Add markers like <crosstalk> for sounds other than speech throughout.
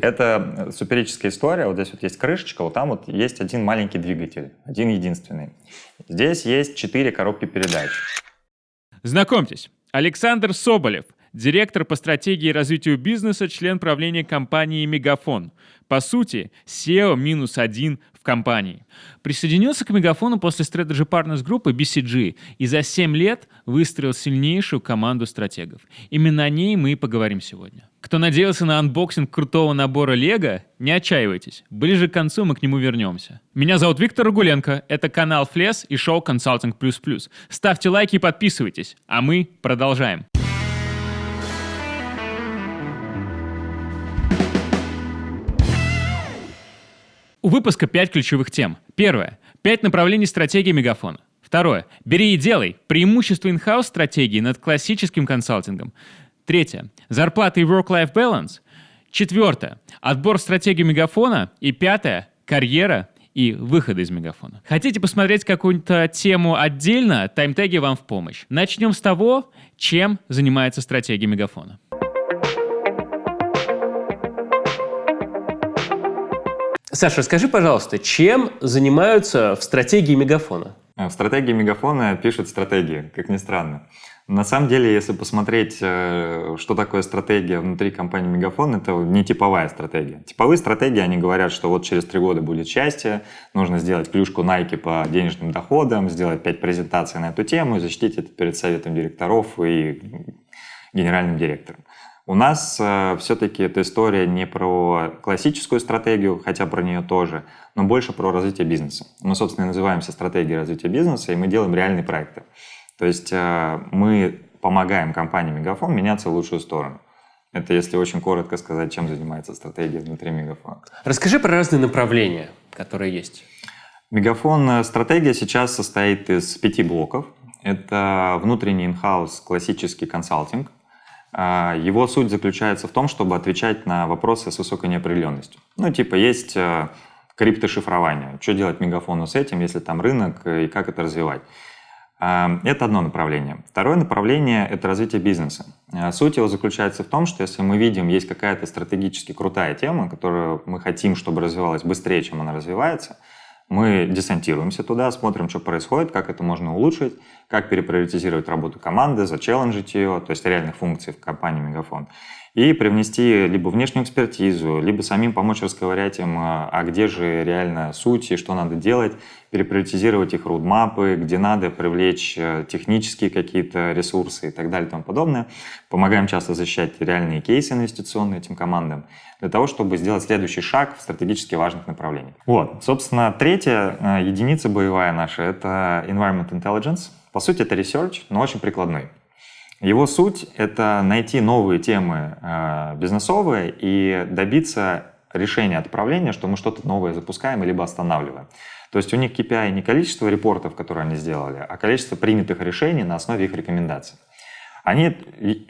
Это суперическая история. Вот здесь вот есть крышечка, вот там вот есть один маленький двигатель, один единственный. Здесь есть четыре коробки передач. Знакомьтесь, Александр Соболев, директор по стратегии и развитию бизнеса, член правления компании «Мегафон». По сути, SEO минус один в компании. Присоединился к Мегафону после Strategy Partners группы BCG и за 7 лет выстроил сильнейшую команду стратегов. Именно о ней мы и поговорим сегодня. Кто надеялся на unboxing крутого набора Лего, не отчаивайтесь. Ближе к концу мы к нему вернемся. Меня зовут Виктор Рагуленко, это канал Флес и шоу Consulting++. Ставьте лайки и подписывайтесь, а мы продолжаем. У выпуска 5 ключевых тем. Первое. 5 направлений стратегии Мегафона. Второе. Бери и делай. Преимущество in-house стратегии над классическим консалтингом. Третье. Зарплата и work-life balance. Четвертое. Отбор стратегии Мегафона. И пятое. Карьера и выхода из Мегафона. Хотите посмотреть какую-то тему отдельно? Таймтеги вам в помощь. Начнем с того, чем занимается стратегия Мегафона. Саша, расскажи, пожалуйста, чем занимаются в стратегии Мегафона? В стратегии Мегафона пишут стратегии, как ни странно. На самом деле, если посмотреть, э, что такое стратегия внутри компании Мегафон, это не типовая стратегия. Типовые стратегии, они говорят, что вот через три года будет счастье, нужно сделать клюшку Nike по денежным доходам, сделать пять презентаций на эту тему и защитить это перед советом директоров и генеральным директором. У нас э, все-таки эта история не про классическую стратегию, хотя про нее тоже, но больше про развитие бизнеса. Мы, собственно, называемся стратегией развития бизнеса, и мы делаем реальные проекты. То есть э, мы помогаем компании Мегафон меняться в лучшую сторону. Это если очень коротко сказать, чем занимается стратегия внутри Мегафона. Расскажи про разные направления, которые есть. Мегафон стратегия сейчас состоит из пяти блоков. Это внутренний инхаус классический консалтинг, его суть заключается в том, чтобы отвечать на вопросы с высокой неопределенностью. Ну, типа, есть э, криптошифрование. Что делать мегафону с этим, если там рынок, э, и как это развивать? А, это одно направление. Второе направление – это развитие бизнеса. А, суть его заключается в том, что если мы видим, есть какая-то стратегически крутая тема, которую мы хотим, чтобы развивалась быстрее, чем она развивается – мы десантируемся туда, смотрим, что происходит, как это можно улучшить, как переприоритизировать работу команды, зачелленджить ее, то есть реальных функций в компании Мегафон и привнести либо внешнюю экспертизу, либо самим помочь расковырять им, а, а где же реально суть и что надо делать, переприоритизировать их роудмапы, где надо привлечь э, технические какие-то ресурсы и так далее и тому подобное. Помогаем часто защищать реальные кейсы инвестиционные этим командам для того, чтобы сделать следующий шаг в стратегически важных направлениях. Вот, собственно, третья э, единица боевая наша — это Environment Intelligence. По сути, это research, но очень прикладной. Его суть — это найти новые темы э, бизнесовые и добиться решения отправления, что мы что-то новое запускаем либо останавливаем. То есть у них KPI не количество репортов, которые они сделали, а количество принятых решений на основе их рекомендаций. Они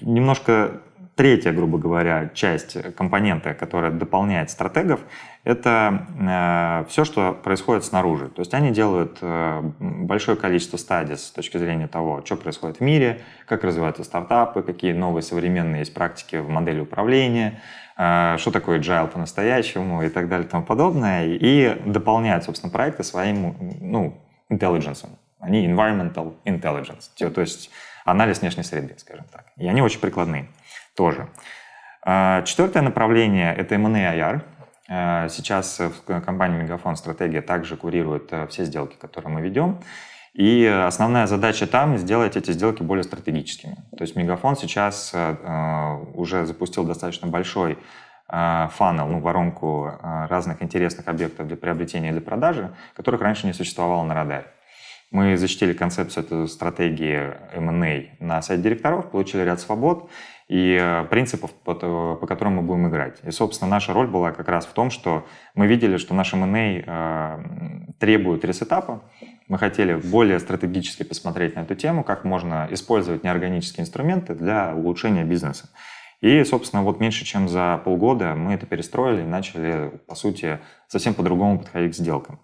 немножко третья, грубо говоря, часть компонента, которая дополняет стратегов, это э, все, что происходит снаружи. То есть они делают э, большое количество стадий с точки зрения того, что происходит в мире, как развиваются стартапы, какие новые современные есть практики в модели управления, э, что такое agile по-настоящему и так далее и тому подобное. И дополняют, собственно, проекты своим ну, intelligence. Они environmental intelligence, то есть анализ внешней среды, скажем так. И они очень прикладные тоже. А, четвертое направление – это M&A IR. А, сейчас в компании Мегафон Стратегия также курирует э, все сделки, которые мы ведем. И основная задача там – сделать эти сделки более стратегическими. То есть Мегафон сейчас э, э, уже запустил достаточно большой фанел, ну, воронку разных интересных объектов для приобретения и для продажи, которых раньше не существовало на радаре. Мы защитили концепцию этой стратегии M&A на сайте директоров, получили ряд свобод, и э, принципов, по, по которым мы будем играть. И, собственно, наша роль была как раз в том, что мы видели, что наш M&A э, требует ресетапа. Мы хотели более стратегически посмотреть на эту тему, как можно использовать неорганические инструменты для улучшения бизнеса. И, собственно, вот меньше чем за полгода мы это перестроили и начали, по сути, совсем по-другому подходить к сделкам.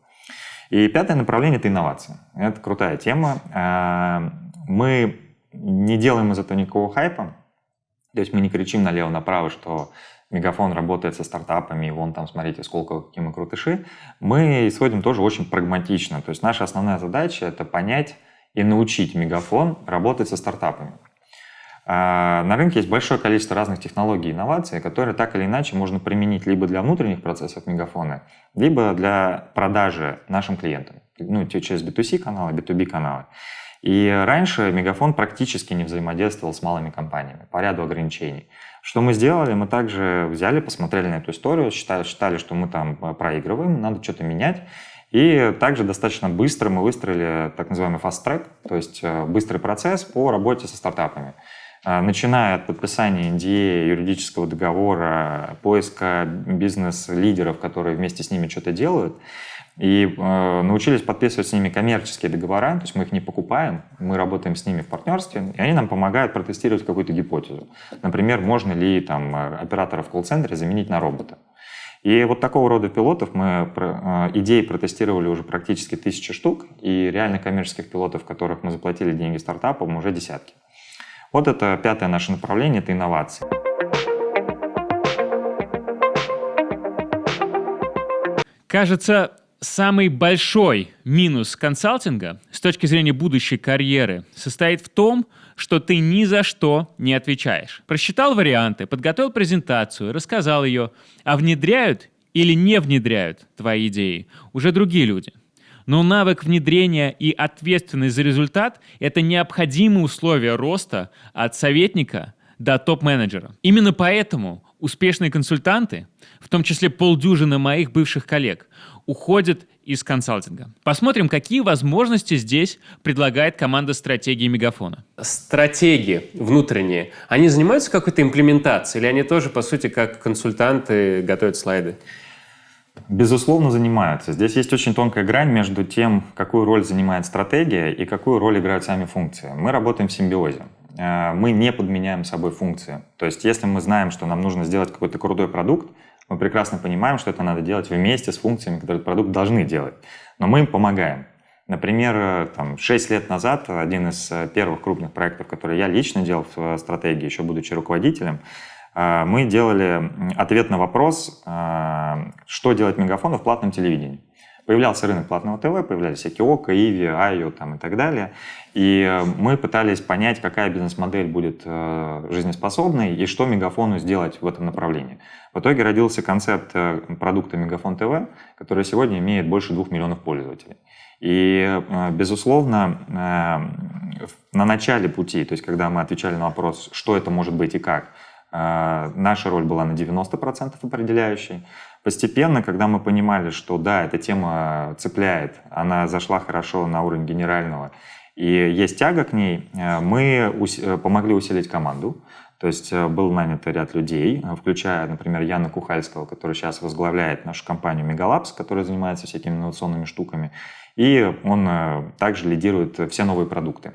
И пятое направление – это инновация. Это крутая тема. Э, мы не делаем из этого никакого хайпа, то есть мы не кричим налево-направо, что Мегафон работает со стартапами, и вон там, смотрите, сколько, какие мы крутыши, мы исходим тоже очень прагматично. То есть наша основная задача — это понять и научить Мегафон работать со стартапами. А, на рынке есть большое количество разных технологий и инноваций, которые так или иначе можно применить либо для внутренних процессов Мегафона, либо для продажи нашим клиентам, ну, через B2C каналы, B2B каналы. И раньше Мегафон практически не взаимодействовал с малыми компаниями по ряду ограничений. Что мы сделали? Мы также взяли, посмотрели на эту историю, считали, считали что мы там э, проигрываем, надо что-то менять. И также достаточно быстро мы выстроили так называемый fast track, то есть э, быстрый процесс по работе со стартапами. Э, начиная от подписания NDA, юридического договора, поиска бизнес-лидеров, которые вместе с ними что-то делают, и э, научились подписывать с ними коммерческие договора, то есть мы их не покупаем, мы работаем с ними в партнерстве, и они нам помогают протестировать какую-то гипотезу. Например, можно ли там э, оператора в колл-центре заменить на робота. И вот такого рода пилотов мы э, идеи протестировали уже практически тысячи штук, и реально коммерческих пилотов, которых мы заплатили деньги стартапам, уже десятки. Вот это пятое наше направление, это инновации. Кажется, Самый большой минус консалтинга с точки зрения будущей карьеры состоит в том, что ты ни за что не отвечаешь. Просчитал варианты, подготовил презентацию, рассказал ее, а внедряют или не внедряют твои идеи уже другие люди. Но навык внедрения и ответственность за результат – это необходимые условия роста от советника до топ-менеджера. Именно поэтому успешные консультанты, в том числе полдюжины моих бывших коллег, уходят из консалтинга. Посмотрим, какие возможности здесь предлагает команда стратегии Мегафона. Стратегии внутренние, они занимаются какой-то имплементацией или они тоже, по сути, как консультанты готовят слайды? Безусловно, занимаются. Здесь есть очень тонкая грань между тем, какую роль занимает стратегия и какую роль играют сами функции. Мы работаем в симбиозе. Э, мы не подменяем собой функции. То есть, если мы знаем, что нам нужно сделать какой-то крутой продукт, мы прекрасно понимаем, что это надо делать вместе с функциями, которые этот продукт должны делать. Но мы им помогаем. Например, э, там, 6 лет назад один из э, первых крупных проектов, который я лично делал в стратегии, еще будучи руководителем, мы делали ответ на вопрос, что делать мегафону в платном телевидении. Появлялся рынок платного ТВ, появлялись всякие ОКО, Иви, Айо там, и так далее. И мы пытались понять, какая бизнес-модель будет жизнеспособной и что Мегафону сделать в этом направлении. В итоге родился концепт э, продукта Мегафон ТВ, который сегодня имеет больше двух миллионов пользователей. И, э, безусловно, э, на начале пути, то есть когда мы отвечали на вопрос, что это может быть и как, наша роль была на 90% определяющей. Постепенно, когда мы понимали, что да, эта тема цепляет, она зашла хорошо на уровень генерального, и есть тяга к ней, мы помогли усилить команду. То есть э, был нанят ряд людей, э, включая, например, Яна Кухальского, который сейчас возглавляет нашу компанию Megalabs, которая занимается всякими инновационными штуками. И он э, также лидирует все новые продукты.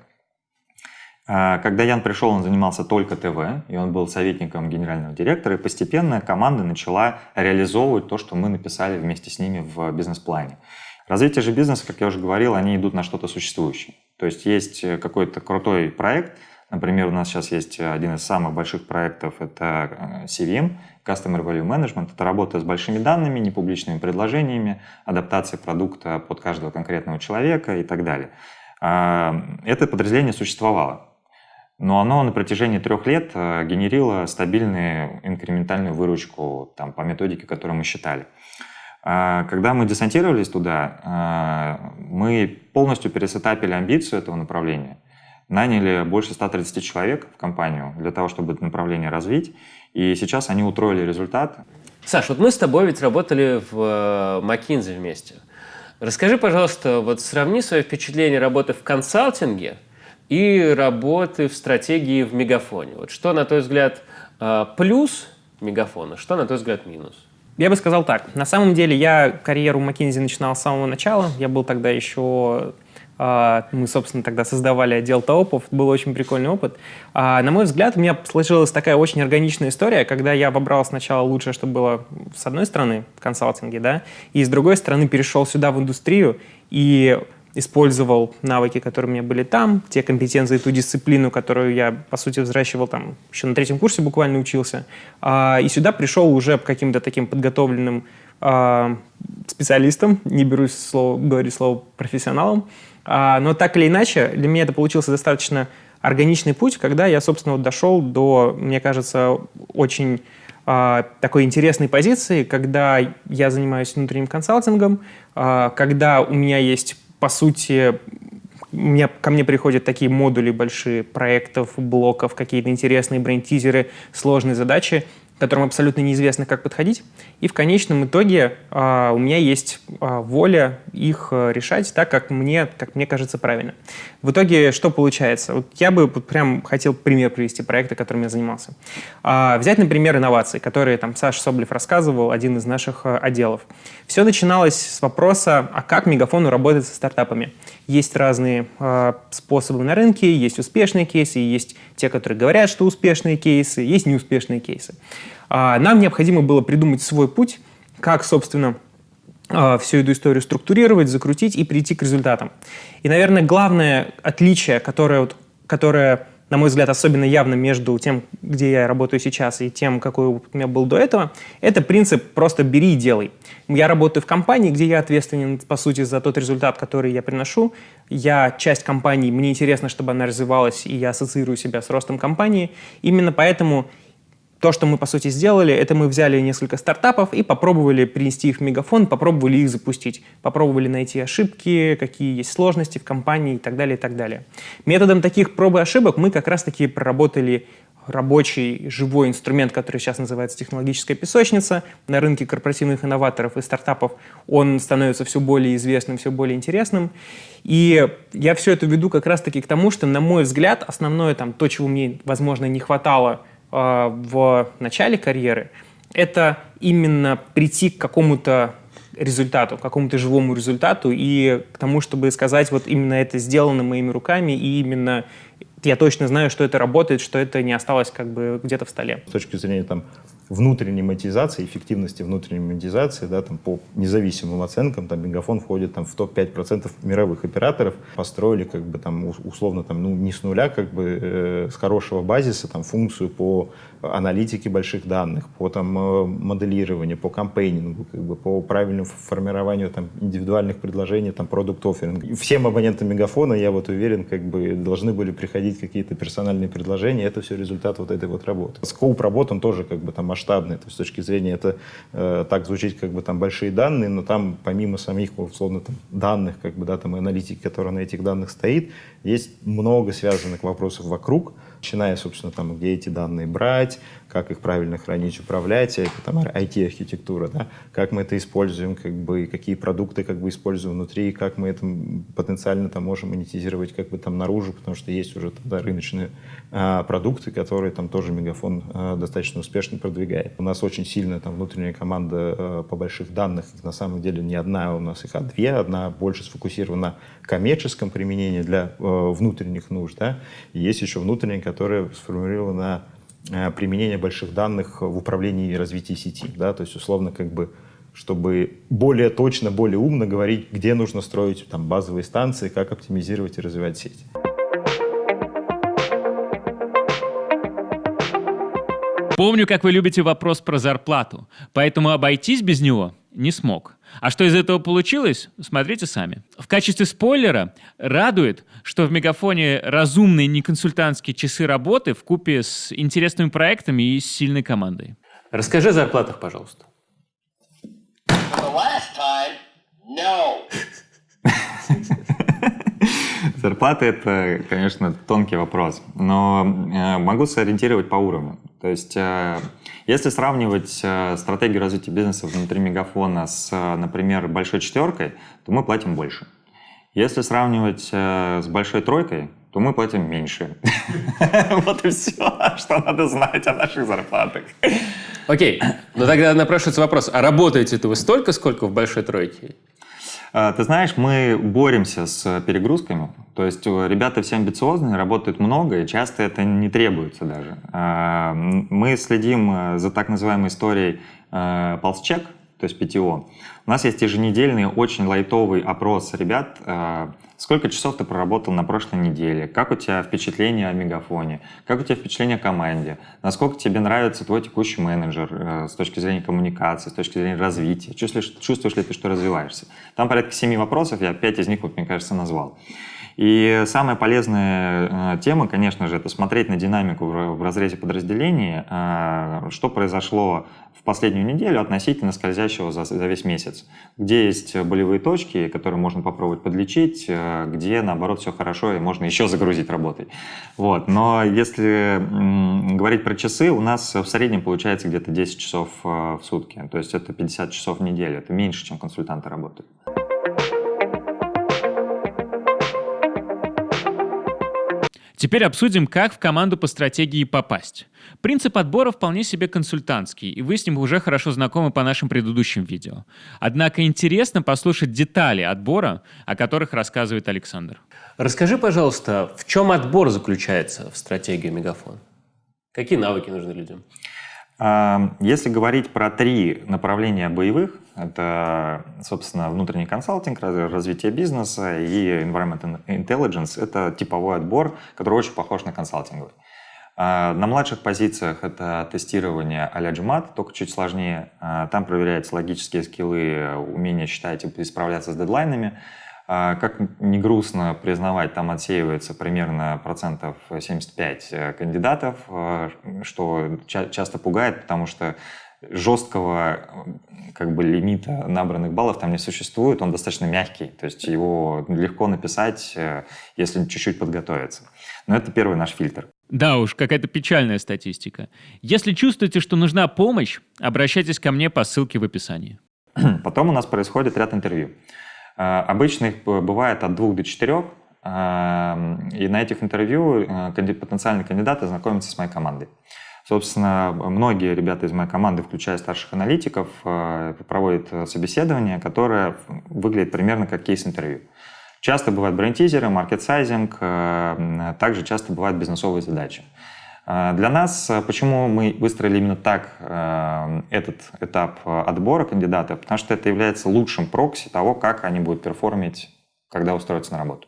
Когда Ян пришел, он занимался только ТВ, и он был советником генерального директора, и постепенно команда начала реализовывать то, что мы написали вместе с ними в бизнес-плане. Развитие же бизнеса, как я уже говорил, они идут на что-то существующее. То есть есть какой-то крутой проект, Например, у нас сейчас есть один из самых больших проектов, это э, CVM, Customer Value Management. Это работа с большими данными, непубличными предложениями, адаптация продукта под каждого конкретного человека и так далее. А, это подразделение существовало, но оно на протяжении трех лет э, генерило стабильную инкрементальную выручку там, по методике, которую мы считали. А, когда мы десантировались туда, а, мы полностью пересетапили амбицию этого направления наняли больше 130 человек в компанию для того, чтобы это направление развить, и сейчас они утроили результат. Саш, вот мы с тобой ведь работали в McKinsey э, вместе. Расскажи, пожалуйста, вот сравни свое впечатление работы в консалтинге и работы в стратегии в Мегафоне. Вот что, на твой взгляд, э, плюс Мегафона, что, на твой взгляд, минус? Я бы сказал так. На самом деле я карьеру McKinsey начинал с самого начала. Я был тогда еще а, мы, собственно, тогда создавали отдел ТОПов. Был очень прикольный опыт. А, на мой взгляд, у меня сложилась такая очень органичная история, когда я выбрал сначала лучшее, что было с одной стороны в консалтинге, да, и с другой стороны перешел сюда в индустрию. И использовал навыки, которые у меня были там, те компетенции, ту дисциплину, которую я, по сути, взращивал там, еще на третьем курсе буквально учился. А, и сюда пришел уже каким-то таким подготовленным а, специалистом, не берусь слово, говорить слово профессионалом, а, но так или иначе, для меня это получился достаточно органичный путь, когда я, собственно, вот дошел до, мне кажется, очень такой интересной позиции, когда я занимаюсь внутренним консалтингом, когда у меня есть, по сути, меня, ко мне приходят такие модули большие проектов, блоков, какие-то интересные бренд-тизеры, сложные задачи, которым абсолютно неизвестно, как подходить. И в конечном итоге э, у меня есть э, воля их э, решать так, как мне, как мне кажется правильно. В итоге что получается? Вот я бы прям хотел пример привести проекта, которым я занимался. Э, взять, например, инновации, которые там Саша Соблев рассказывал, один из наших э, отделов. Все начиналось с вопроса, а как Мегафону работать со стартапами? Есть разные э, способы на рынке, есть успешные кейсы, есть те, которые говорят, что успешные кейсы, есть неуспешные кейсы. Э, нам необходимо было придумать свой путь, как, собственно, э, всю эту историю структурировать, закрутить и прийти к результатам. И, наверное, главное отличие, которое, вот, которое на мой взгляд, особенно явно между тем, где я работаю сейчас, и тем, какой у меня был до этого, это принцип «просто бери и делай». Я работаю в компании, где я ответственен, по сути, за тот результат, который я приношу. Я часть компании, мне интересно, чтобы она развивалась, и я ассоциирую себя с ростом компании. Именно поэтому то, что мы, по сути, сделали, это мы взяли несколько стартапов и попробовали принести их в мегафон, попробовали их запустить, попробовали найти ошибки, какие есть сложности в компании и так далее, и так далее. Методом таких проб и ошибок мы как раз-таки проработали рабочий живой инструмент, который сейчас называется технологическая песочница. На рынке корпоративных инноваторов и стартапов он становится все более известным, все более интересным. И я все это веду как раз-таки к тому, что, на мой взгляд, основное там, то, чего мне, возможно, не хватало в начале карьеры, это именно прийти к какому-то результату, к какому-то живому результату и к тому, чтобы сказать, вот именно это сделано моими руками, и именно я точно знаю, что это работает, что это не осталось как бы где-то в столе. С точки зрения там внутренней монетизации, эффективности внутренней монетизации, да, там, по независимым оценкам, там, Мегафон входит там, в топ-5% мировых операторов, построили как бы там условно там, ну, не с нуля, как бы э, с хорошего базиса там, функцию по аналитике больших данных, по там, э, моделированию, по кампейнингу, как бы, по правильному формированию там, индивидуальных предложений, там, продукт офферинг. Всем абонентам Мегафона, я вот уверен, как бы должны были приходить какие-то персональные предложения, это все результат вот этой вот работы. Скоуп работ, он тоже как бы там масштабный. То есть с точки зрения это э, так звучит как бы там большие данные, но там помимо самих условно там, данных, как бы да, там аналитики, которая на этих данных стоит, есть много связанных вопросов вокруг, начиная, собственно, там, где эти данные брать, как их правильно хранить, управлять, это там IT-архитектура, да, как мы это используем, как бы, какие продукты как бы используем внутри, как мы это потенциально там можем монетизировать как бы там наружу, потому что есть уже тогда рыночные а, продукты, которые там тоже Мегафон а, достаточно успешно продвигает. У нас очень сильная там внутренняя команда а, по больших данных, на самом деле не одна, у нас их а две, одна больше сфокусирована на коммерческом применении для а, внутренних нужд, да, и есть еще внутренняя, которая сформулирована на применение больших данных в управлении и развитии сети, да, то есть условно как бы чтобы более точно, более умно говорить, где нужно строить там, базовые станции, как оптимизировать и развивать сеть. Помню, как вы любите вопрос про зарплату, поэтому обойтись без него не смог. А что из этого получилось, смотрите сами. В качестве спойлера радует, что в Мегафоне разумные неконсультантские часы работы в купе с интересными проектами и с сильной командой. Расскажи о зарплатах, пожалуйста. <laughs> Зарплаты – это, конечно, тонкий вопрос, но э, могу сориентировать по уровню. То есть, э, если сравнивать э, стратегию развития бизнеса внутри Мегафона с, например, большой четверкой, то мы платим больше. Если сравнивать с большой тройкой, то мы платим меньше. <laughs> Вот и все, что надо знать о наших зарплатах. Окей, но тогда напрашивается вопрос, а работаете-то вы столько, сколько в большой тройке? А, ты знаешь, мы боремся с перегрузками. То есть э, ребята все амбициозные, работают много, и часто это не требуется даже. А, мы следим э, за так называемой историей э, ползчек, то есть ПТО. У нас есть еженедельный очень лайтовый опрос ребят, э, сколько часов ты проработал на прошлой неделе, как у тебя впечатление о Мегафоне, как у тебя впечатление о команде, насколько тебе нравится твой текущий менеджер э, с точки зрения коммуникации, с точки зрения развития, чувствуешь, чувствуешь ли ты, что развиваешься. Там порядка семи вопросов, я пять из них, вот, мне кажется, назвал. И самая полезная э, тема, конечно же, это смотреть на динамику в, разрезе подразделений, э, что произошло в последнюю неделю относительно скользящего за, весь месяц. Где есть болевые точки, которые можно попробовать подлечить, э, где, наоборот, все хорошо и можно еще загрузить работой. Вот. Но если говорить про часы, у нас в среднем получается где-то 10 часов в сутки. То есть это 50 часов в неделю. Это меньше, чем консультанты работают. Теперь обсудим, как в команду по стратегии попасть. Принцип отбора вполне себе консультантский, и вы с ним уже хорошо знакомы по нашим предыдущим видео. Однако интересно послушать детали отбора, о которых рассказывает Александр. Расскажи, пожалуйста, в чем отбор заключается в стратегии Мегафон? Какие навыки нужны людям? Если говорить про три направления боевых, это, собственно, внутренний консалтинг, развитие бизнеса и environment intelligence, это типовой отбор, который очень похож на консалтинговый. На младших позициях это тестирование а-ля GMAT, только чуть сложнее. Там проверяются логические скиллы, умение считать и справляться с дедлайнами. А, как не грустно признавать, там отсеивается примерно процентов 75 э, кандидатов, э, что ча часто пугает, потому что жесткого как бы лимита набранных баллов там не существует, он достаточно мягкий, то есть его легко написать, э, если чуть-чуть подготовиться. Но это первый наш фильтр. Да уж, какая-то печальная статистика. Если чувствуете, что нужна помощь, обращайтесь ко мне по ссылке в описании. <clears throat> Потом у нас происходит ряд интервью. Э, обычно их бывает от двух до четырех, э, и на этих интервью э, потенциальные кандидаты знакомятся с моей командой. Собственно, многие ребята из моей команды, включая старших аналитиков, проводят собеседование, которое выглядит примерно как кейс-интервью. Часто бывают бренд-тизеры, маркет-сайзинг, также часто бывают бизнесовые задачи. А, для нас, а, почему мы выстроили именно так а, этот этап отбора кандидатов, потому что это является лучшим прокси того, как они будут перформить, когда устроятся на работу.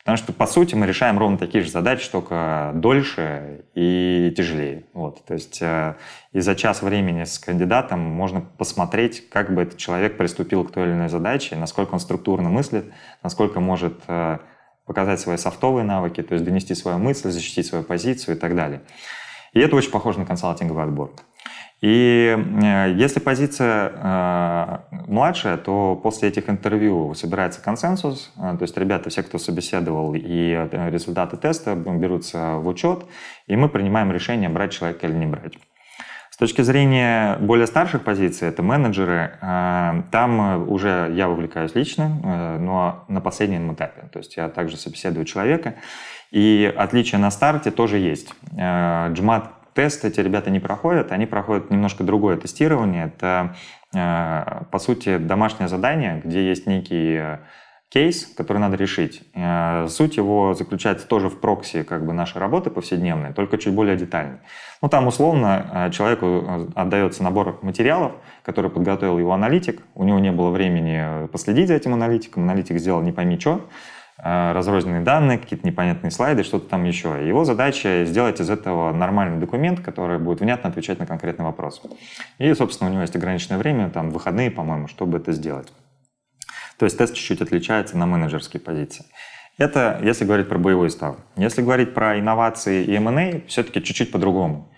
Потому что, по сути, мы решаем ровно такие же задачи, только дольше и тяжелее. Вот. То есть и за час времени с кандидатом можно посмотреть, как бы этот человек приступил к той или иной задаче, насколько он структурно мыслит, насколько может показать свои софтовые навыки, то есть донести свою мысль, защитить свою позицию и так далее. И это очень похоже на консалтинговый отбор. И э, если позиция э, младшая, то после этих интервью собирается консенсус, э, то есть ребята, все, кто собеседовал, и результаты теста берутся в учет, и мы принимаем решение, брать человека или не брать точки зрения более старших позиций, это менеджеры, э, там уже я вовлекаюсь лично, э, но на последнем этапе. То есть я также собеседую человека. И отличие на старте тоже есть. Э, тест эти ребята не проходят, они проходят немножко другое тестирование. Это, по сути, домашнее задание, где есть некий кейс, который надо решить. Э, суть его заключается тоже в прокси как бы нашей работы повседневной, только чуть более детальной. Ну, там условно э, человеку э, отдается набор материалов, который подготовил его аналитик, у него не было времени последить за этим аналитиком, аналитик сделал не пойми что, разрозненные данные, какие-то непонятные слайды, что-то там еще. Его задача сделать из этого нормальный документ, который будет внятно отвечать на конкретный вопрос. И, собственно, у него есть ограниченное время, там выходные, по-моему, чтобы это сделать. То есть тест чуть-чуть отличается на менеджерские позиции. Это если говорить про боевой став. Если говорить про инновации и M&A, все-таки чуть-чуть по-другому.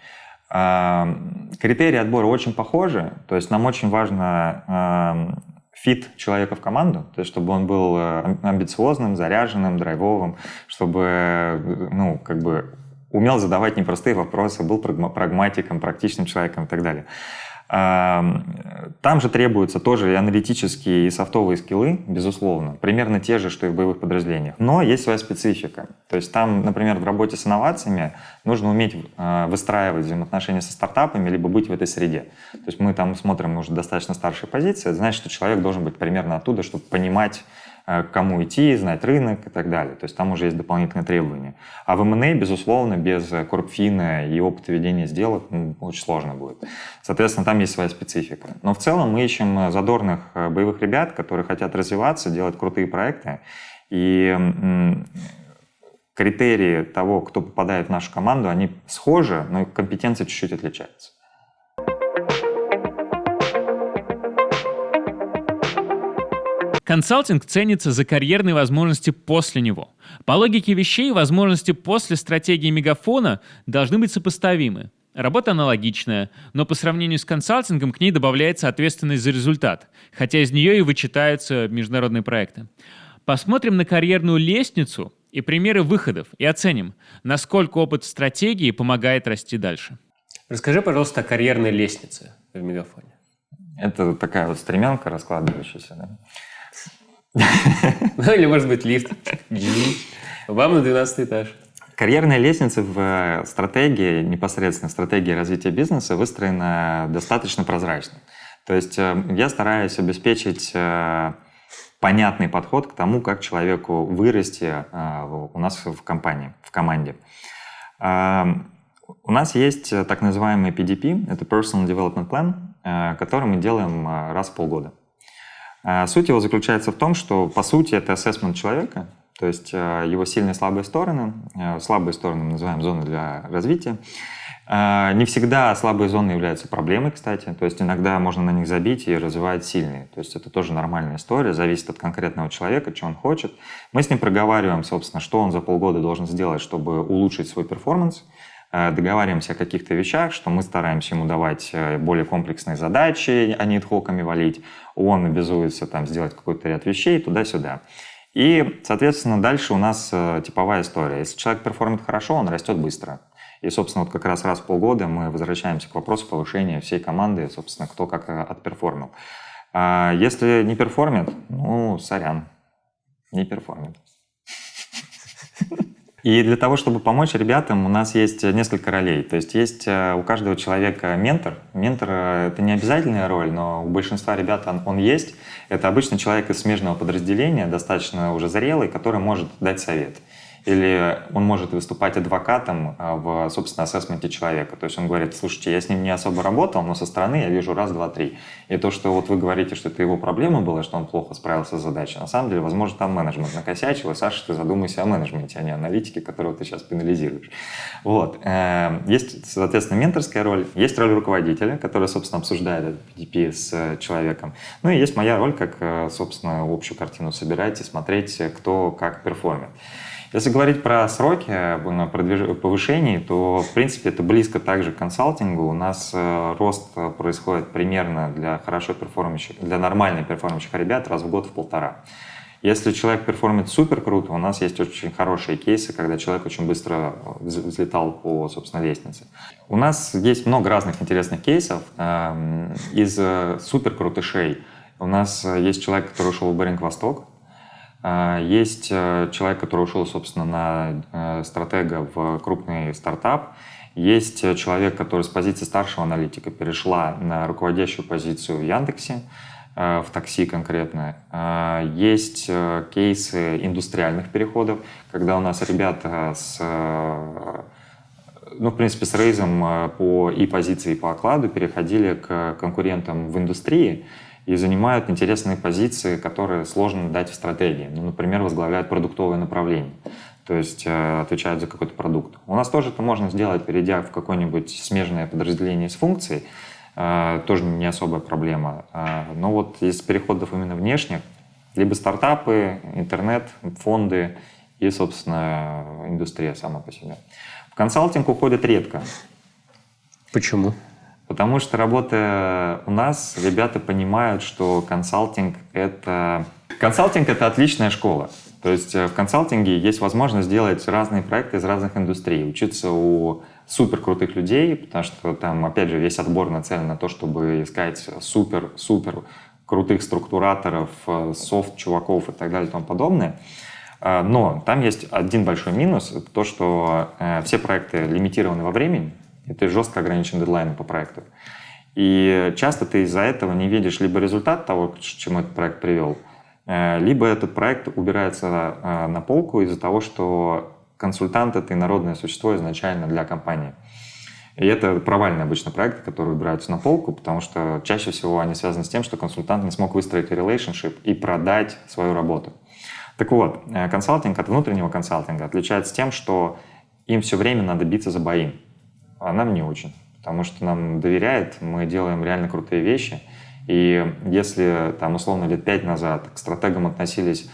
Критерии отбора очень похожи, то есть нам очень важно fit человека в команду, то есть чтобы он был амбициозным, заряженным, драйвовым, чтобы ну, как бы умел задавать непростые вопросы, был прагматиком, практичным человеком и так далее. Там же требуются тоже и аналитические, и софтовые скиллы, безусловно, примерно те же, что и в боевых подразделениях. Но есть своя специфика. То есть там, например, в работе с инновациями нужно уметь а, выстраивать взаимоотношения со стартапами, либо быть в этой среде. То есть мы там смотрим уже достаточно старшие позиции, это значит, что человек должен быть примерно оттуда, чтобы понимать к кому идти, знать рынок и так далее. То есть там уже есть дополнительные требования. А в M&A, безусловно, без корпфина и опыта ведения сделок ну, очень сложно будет. Соответственно, там есть своя специфика. Но в целом мы ищем задорных боевых ребят, которые хотят развиваться, делать крутые проекты. И критерии того, кто попадает в нашу команду, они схожи, но компетенции чуть-чуть отличаются. Консалтинг ценится за карьерные возможности после него. По логике вещей, возможности после стратегии мегафона должны быть сопоставимы. Работа аналогичная, но по сравнению с консалтингом к ней добавляется ответственность за результат, хотя из нее и вычитаются международные проекты. Посмотрим на карьерную лестницу и примеры выходов и оценим, насколько опыт стратегии помогает расти дальше. Расскажи, пожалуйста, о карьерной лестнице в Мегафоне. Это такая вот стремянка раскладывающаяся, да? Ну или, может быть, лифт. Вам на 12 этаж. Карьерная лестница в э, стратегии, непосредственно стратегии развития бизнеса, выстроена достаточно прозрачно. То есть э, я стараюсь обеспечить э, понятный подход к тому, как человеку вырасти у нас в компании, в команде. У нас есть так называемый PDP, это Personal Development Plan, который мы делаем раз в полгода. А суть его заключается в том, что, по сути, это ассессмент человека, то есть э, его сильные и слабые стороны. Э, слабые стороны мы называем зоны для развития. Э, не всегда слабые зоны являются проблемой, кстати. То есть иногда можно на них забить и развивать сильные. То есть это тоже нормальная история, зависит от конкретного человека, что он хочет. Мы с ним проговариваем, собственно, что он за полгода должен сделать, чтобы улучшить свой performance. Договариваемся о каких-то вещах, что мы стараемся ему давать более комплексные задачи, а не ad hoc ами валить он обязуется там сделать какой-то ряд вещей туда-сюда. И, соответственно, дальше у нас э, типовая история. Если человек perform ит хорошо, он растет быстро. И, собственно, вот как раз раз в полгода мы возвращаемся к вопросу повышения всей команды, собственно, кто как э, от perform ил. А если не perform ит, ну, сорян, не perform ит. И для того, чтобы помочь ребятам, у нас есть несколько ролей. То есть есть э, у каждого человека ментор. Ментор — это не обязательная роль, но у большинства ребят он, он есть. Это обычно человек из смежного подразделения, достаточно уже зрелый, который может дать совет или он может выступать адвокатом а, в, собственно, assessment е человека. То есть он говорит, слушайте, я с ним не особо работал, но со стороны я вижу раз, два, три. И то, что вот вы говорите, что это его проблема была, что он плохо справился с задачей, на самом деле, возможно, там менеджмент накосячил, и, Саша, ты задумайся о менеджменте, а не аналитике, которого ты сейчас пенализируешь. Вот. Э, есть, соответственно, менторская роль, есть роль руководителя, который, собственно, обсуждает этот PDP с э, человеком. Ну и есть моя роль, как, э, собственно, общую картину собирать и смотреть, кто как перформит. Если говорить про сроки э, продвиж... повышений, то, в принципе, это близко также к консалтингу. У нас э, рост происходит примерно для хорошо perform ящих, для нормально perform ящих ребят раз в год в полтора. Если человек perform ит супер круто, у нас есть очень хорошие кейсы, когда человек очень быстро взлетал по, собственно, лестнице. У нас есть много разных интересных кейсов. Эм, из э, супер крутышей у нас есть человек, который ушел в Baring Vostok, есть э, человек, который ушел, собственно, на э, стратега в крупный стартап. Есть э, человек, который с позиции старшего аналитика перешла на руководящую позицию в Яндексе, в такси конкретно. А, есть кейсы индустриальных переходов, когда у нас ребята с ну, в принципе, с рейзом по и позиции, и по окладу переходили к конкурентам в индустрии, и занимают интересные позиции, которые сложно дать в стратегии. Ну, например, возглавляют продуктовое направление, то есть э, отвечают за какой-то продукт. У нас тоже это можно сделать, перейдя в какое-нибудь смежное подразделение с функцией, э, тоже не особая проблема. Э, но вот из переходов именно внешних, либо стартапы, интернет, фонды и, собственно, индустрия сама по себе. В консалтинг уходят редко. Почему? Потому что работая у нас, ребята понимают, что консалтинг — это... Консалтинг — это отличная школа. То есть э, в консалтинге есть возможность сделать разные проекты из разных индустрий, учиться у супер крутых людей, потому что там, опять же, весь отбор нацелен на то, чтобы искать супер-супер крутых структураторов, э, софт-чуваков и так далее и тому подобное. Э, но там есть один большой минус, это то, что все проекты лимитированы во времени, и ты жестко ограничен дедлайном по проекту. И часто ты из-за этого не видишь либо результат того, к чему этот проект привел, Э, либо этот проект убирается э, на полку из-за того, что консультант — это инородное существо изначально для компании. И это провальные обычно проекты, которые убираются на полку, потому что чаще всего они связаны с тем, что консультант не смог выстроить relationship и продать свою работу. Так вот, э, консалтинг от внутреннего консалтинга отличается тем, что им все время надо биться за бои, а нам не очень, потому что нам доверяют, мы делаем реально крутые вещи, и если там условно лет пять назад к стратегам относились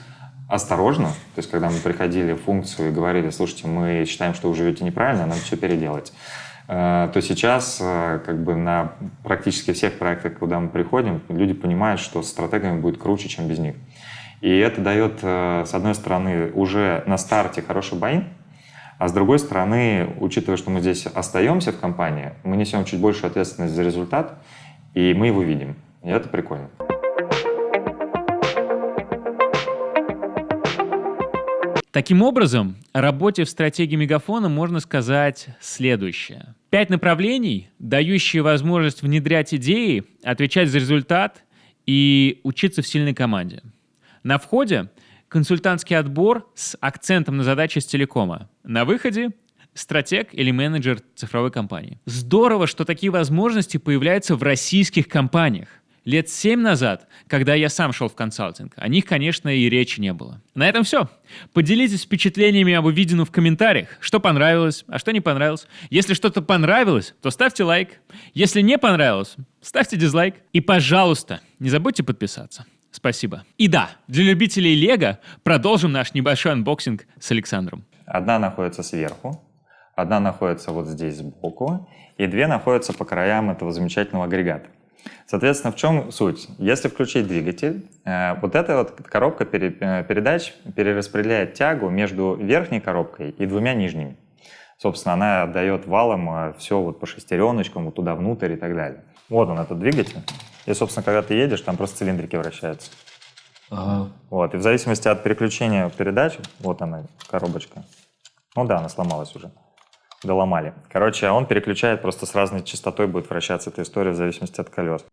осторожно, то есть когда мы приходили в функцию и говорили, слушайте, мы считаем, что вы живете неправильно, нам все переделать, э, то сейчас э, как бы на практически всех проектах, куда мы приходим, люди понимают, что с стратегами будет круче, чем без них. И это дает, э, с одной стороны, уже на старте хороший боин, а с другой стороны, учитывая, что мы здесь остаемся в компании, мы несем чуть больше ответственность за результат, и мы его видим. И это прикольно. Таким образом, о работе в стратегии Мегафона можно сказать следующее. Пять направлений, дающие возможность внедрять идеи, отвечать за результат и учиться в сильной команде. На входе консультантский отбор с акцентом на задачи с телекома. На выходе стратег или менеджер цифровой компании. Здорово, что такие возможности появляются в российских компаниях. Лет семь назад, когда я сам шел в консалтинг, о них, конечно, и речи не было. На этом все. Поделитесь впечатлениями об увиденном в комментариях. Что понравилось, а что не понравилось. Если что-то понравилось, то ставьте лайк. Если не понравилось, ставьте дизлайк. И, пожалуйста, не забудьте подписаться. Спасибо. И да, для любителей Лего продолжим наш небольшой unboxing с Александром. Одна находится сверху, одна находится вот здесь сбоку, и две находятся по краям этого замечательного агрегата. Соответственно, в чем суть? Если включить двигатель, э, вот эта вот коробка э, передач перераспределяет тягу между верхней коробкой и двумя нижними. Собственно, она отдает валом э, все вот по шестереночкам, вот туда внутрь и так далее. Вот он, этот двигатель. И, собственно, когда ты едешь, там просто цилиндрики вращаются. Ага. Вот, и в зависимости от переключения передач, вот она, коробочка. Ну да, она сломалась уже доломали. Короче, он переключает просто с разной частотой будет вращаться эта история в зависимости от колес.